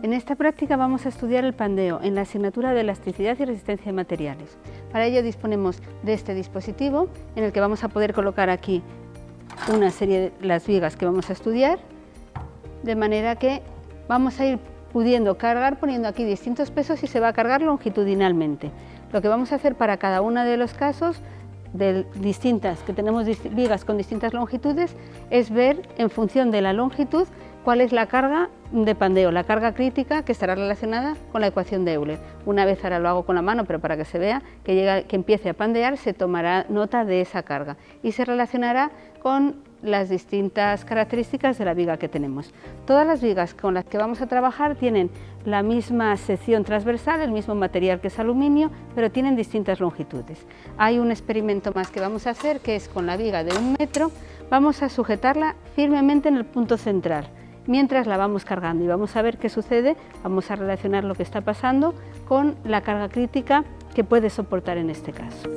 En esta práctica vamos a estudiar el pandeo en la asignatura de elasticidad y resistencia de materiales. Para ello disponemos de este dispositivo en el que vamos a poder colocar aquí una serie de las vigas que vamos a estudiar, de manera que vamos a ir pudiendo cargar poniendo aquí distintos pesos y se va a cargar longitudinalmente. Lo que vamos a hacer para cada uno de los casos de distintas, que tenemos vigas con distintas longitudes, es ver en función de la longitud cuál es la carga de pandeo, la carga crítica que estará relacionada con la ecuación de Euler. Una vez ahora lo hago con la mano, pero para que se vea que, llega, que empiece a pandear, se tomará nota de esa carga y se relacionará con las distintas características de la viga que tenemos. Todas las vigas con las que vamos a trabajar tienen la misma sección transversal, el mismo material que es aluminio, pero tienen distintas longitudes. Hay un experimento más que vamos a hacer, que es con la viga de un metro, vamos a sujetarla firmemente en el punto central mientras la vamos cargando y vamos a ver qué sucede, vamos a relacionar lo que está pasando con la carga crítica que puede soportar en este caso.